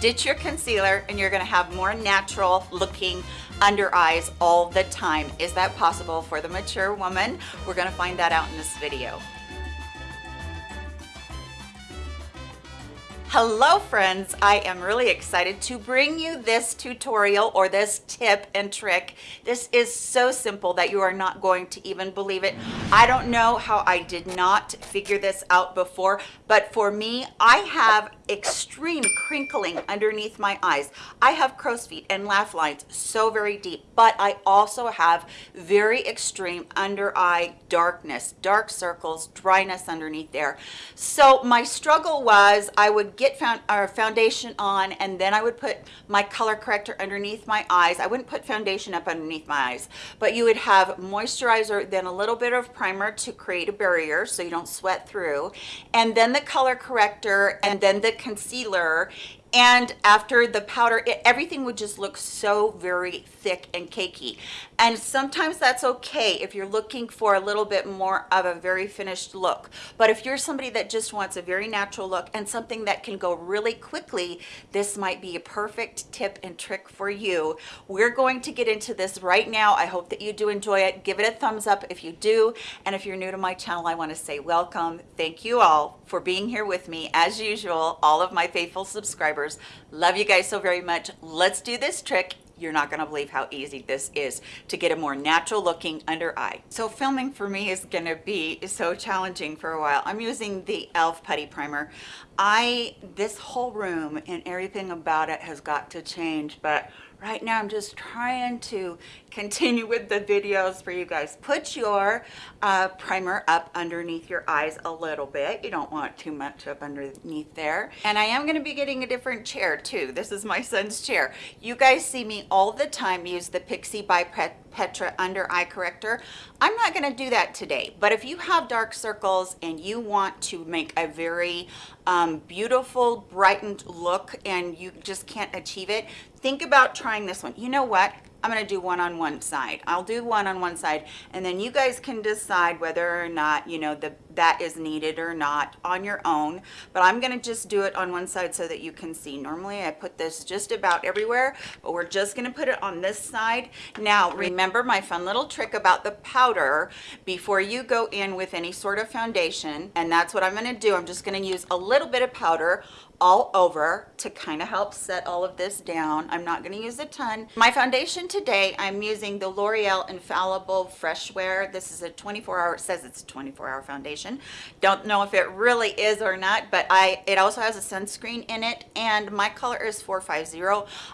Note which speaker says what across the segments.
Speaker 1: ditch your concealer and you're gonna have more natural looking under eyes all the time. Is that possible for the mature woman? We're gonna find that out in this video. Hello friends, I am really excited to bring you this tutorial or this tip and trick. This is so simple that you are not going to even believe it. I don't know how I did not figure this out before, but for me, I have extreme crinkling underneath my eyes. I have crow's feet and laugh lines so very deep, but I also have very extreme under eye darkness, dark circles, dryness underneath there. So my struggle was I would get found, our foundation on and then I would put my color corrector underneath my eyes. I wouldn't put foundation up underneath my eyes, but you would have moisturizer, then a little bit of primer to create a barrier so you don't sweat through, and then the color corrector, and then the concealer and after the powder it, everything would just look so very thick and cakey. And sometimes that's okay if you're looking for a little bit more of a very finished look. But if you're somebody that just wants a very natural look and something that can go really quickly this might be a perfect tip and trick for you. We're going to get into this right now. I hope that you do enjoy it. Give it a thumbs up if you do. And if you're new to my channel i want to say welcome. Thank you all for being here with me. As usual all of my faithful subscribers subscribers. Love you guys so very much. Let's do this trick. You're not gonna believe how easy this is to get a more natural looking under eye. So filming for me is gonna be so challenging for a while. I'm using the e.l.f. Putty Primer. I, this whole room and everything about it has got to change, but right now I'm just trying to continue with the videos for you guys. Put your uh, primer up underneath your eyes a little bit. You don't want too much up underneath there. And I am gonna be getting a different chair too. This is my son's chair. You guys see me all the time use the Pixi by Petra under eye corrector. I'm not gonna do that today, but if you have dark circles and you want to make a very um, beautiful, brightened look and you just can't achieve it, think about trying this one. You know what? I'm going to do one on one side. I'll do one on one side and then you guys can decide whether or not, you know, the that is needed or not on your own. But I'm going to just do it on one side so that you can see. Normally I put this just about everywhere, but we're just going to put it on this side. Now, remember my fun little trick about the powder before you go in with any sort of foundation. And that's what I'm going to do. I'm just going to use a little bit of powder all over to kind of help set all of this down. I'm not going to use a ton. My foundation today, I'm using the L'Oreal Infallible Fresh Wear. This is a 24 hour, it says it's a 24 hour foundation. Don't know if it really is or not, but I it also has a sunscreen in it and my color is 450.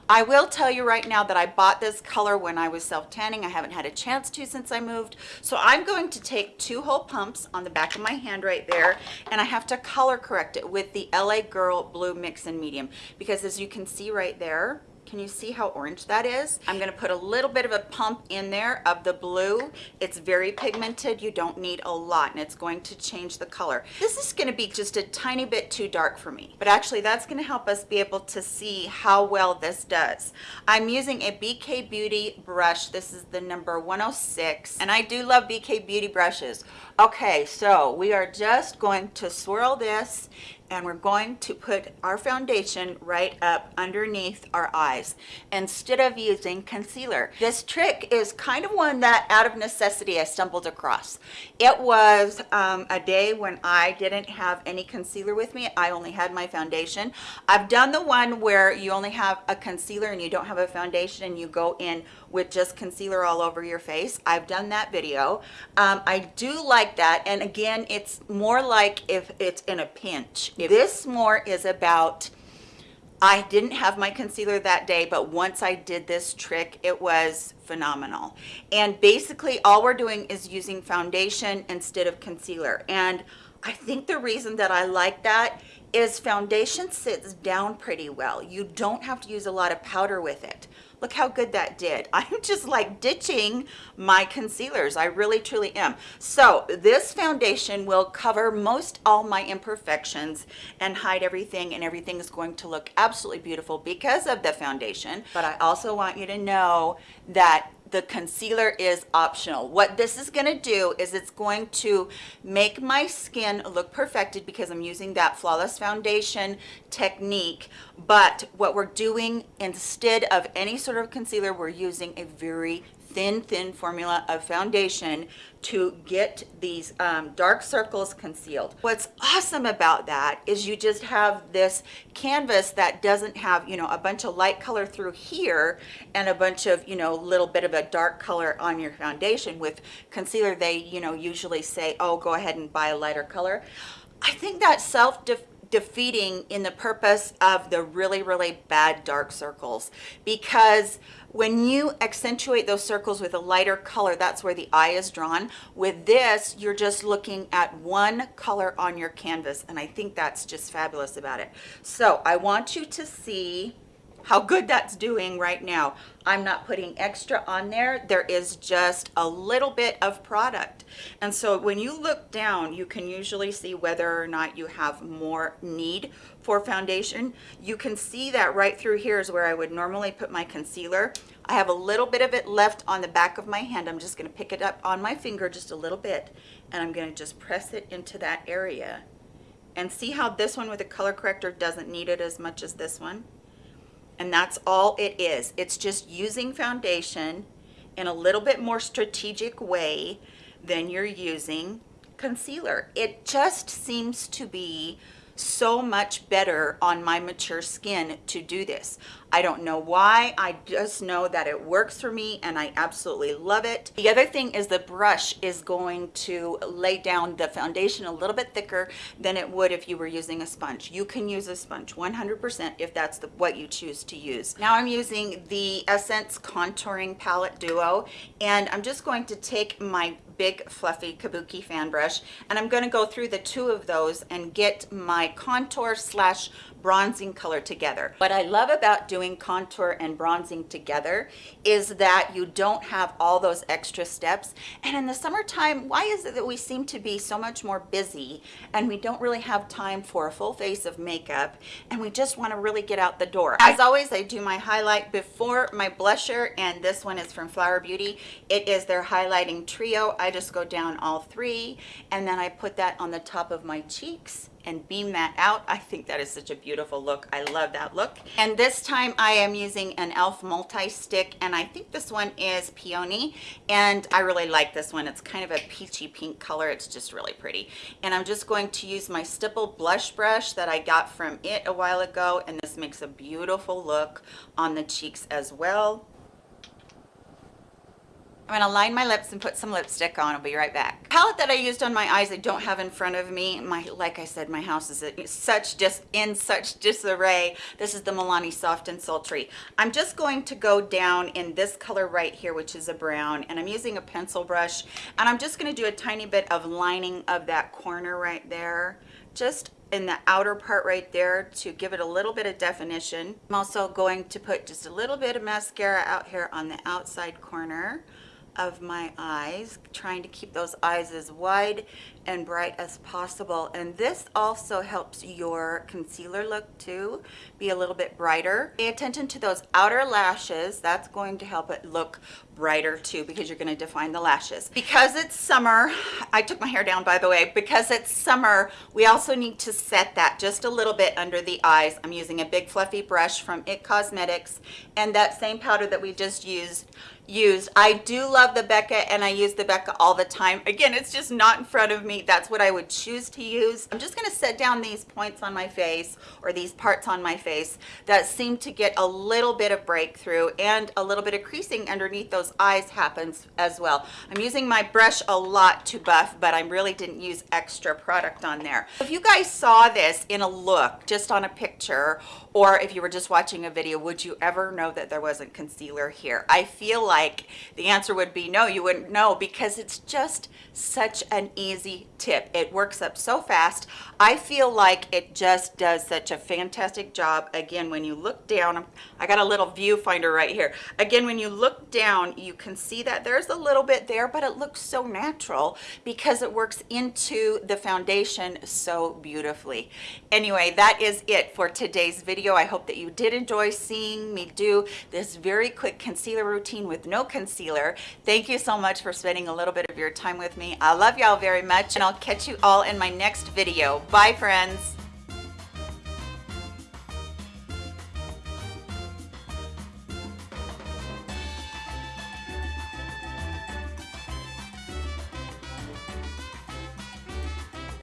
Speaker 1: I will tell you right now that I bought this color when I was self-tanning. I haven't had a chance to since I moved. So I'm going to take two whole pumps on the back of my hand right there and I have to color correct it with the LA Girl blue mix and medium because as you can see right there can you see how orange that is? I'm going to put a little bit of a pump in there of the blue. It's very pigmented. You don't need a lot and it's going to change the color. This is going to be just a tiny bit too dark for me, but actually that's going to help us be able to see how well this does. I'm using a BK Beauty brush. This is the number 106 and I do love BK Beauty brushes. Okay, so we are just going to swirl this and we're going to put our foundation right up underneath our eyes instead of using concealer. This trick is kind of one that out of necessity I stumbled across. It was um, a day when I didn't have any concealer with me. I only had my foundation. I've done the one where you only have a concealer and you don't have a foundation and you go in with just concealer all over your face. I've done that video. Um, I do like that. And again, it's more like if it's in a pinch. If this more is about I didn't have my concealer that day, but once I did this trick, it was phenomenal. And basically all we're doing is using foundation instead of concealer. And I think the reason that I like that is foundation sits down pretty well. You don't have to use a lot of powder with it. Look how good that did. I'm just like ditching my concealers. I really, truly am. So this foundation will cover most all my imperfections and hide everything and everything is going to look absolutely beautiful because of the foundation. But I also want you to know that the concealer is optional. What this is gonna do is it's going to make my skin look perfected because I'm using that Flawless Foundation technique. But what we're doing instead of any sort of concealer, we're using a very thin, thin formula of foundation to get these um, dark circles concealed. What's awesome about that is you just have this canvas that doesn't have, you know, a bunch of light color through here and a bunch of, you know, little bit of a dark color on your foundation. With concealer, they, you know, usually say, oh, go ahead and buy a lighter color. I think that self defeating in the purpose of the really, really bad dark circles because when you accentuate those circles with a lighter color, that's where the eye is drawn. With this, you're just looking at one color on your canvas, and I think that's just fabulous about it. So I want you to see how good that's doing right now. I'm not putting extra on there. There is just a little bit of product. And so when you look down, you can usually see whether or not you have more need for foundation. You can see that right through here is where I would normally put my concealer. I have a little bit of it left on the back of my hand. I'm just gonna pick it up on my finger just a little bit and I'm gonna just press it into that area. And see how this one with a color corrector doesn't need it as much as this one? And that's all it is. It's just using foundation in a little bit more strategic way than you're using concealer. It just seems to be so much better on my mature skin to do this. I don't know why. I just know that it works for me and I absolutely love it. The other thing is the brush is going to lay down the foundation a little bit thicker than it would if you were using a sponge. You can use a sponge 100% if that's the, what you choose to use. Now I'm using the Essence Contouring Palette Duo and I'm just going to take my big fluffy kabuki fan brush. And I'm going to go through the two of those and get my contour slash bronzing color together. What I love about doing contour and bronzing together is that you don't have all those extra steps. And in the summertime, why is it that we seem to be so much more busy and we don't really have time for a full face of makeup and we just want to really get out the door? As always, I do my highlight before my blusher and this one is from Flower Beauty. It is their highlighting trio. I just go down all three and then I put that on the top of my cheeks and beam that out. I think that is such a beautiful look. I love that look. And this time I am using an e.l.f. multi-stick and I think this one is Peony and I really like this one. It's kind of a peachy pink color. It's just really pretty. And I'm just going to use my stipple blush brush that I got from it a while ago and this makes a beautiful look on the cheeks as well. I'm gonna line my lips and put some lipstick on. I'll be right back. Palette that I used on my eyes I don't have in front of me. My, like I said, my house is such just in such disarray. This is the Milani Soft and Sultry. I'm just going to go down in this color right here, which is a brown, and I'm using a pencil brush, and I'm just gonna do a tiny bit of lining of that corner right there, just in the outer part right there to give it a little bit of definition. I'm also going to put just a little bit of mascara out here on the outside corner of my eyes, trying to keep those eyes as wide and bright as possible. And this also helps your concealer look too be a little bit brighter. Pay attention to those outer lashes. That's going to help it look brighter too because you're going to define the lashes. Because it's summer, I took my hair down by the way, because it's summer, we also need to set that just a little bit under the eyes. I'm using a big fluffy brush from IT Cosmetics and that same powder that we just used used. I do love the Becca and I use the Becca all the time. Again, it's just not in front of me. That's what I would choose to use. I'm just going to set down these points on my face or these parts on my face that seem to get a little bit of breakthrough and a little bit of creasing underneath those eyes happens as well. I'm using my brush a lot to buff, but I really didn't use extra product on there. If you guys saw this in a look, just on a picture, or if you were just watching a video, would you ever know that there wasn't concealer here? I feel like the answer would be no, you wouldn't know because it's just such an easy tip. It works up so fast. I feel like it just does such a fantastic job. Again, when you look down, I got a little viewfinder right here. Again, when you look down, you can see that there's a little bit there, but it looks so natural because it works into the foundation so beautifully. Anyway, that is it for today's video. I hope that you did enjoy seeing me do this very quick concealer routine with no concealer. Thank you so much for spending a little bit of your time with me. I love y'all very much and I'll catch you all in my next video. Bye friends.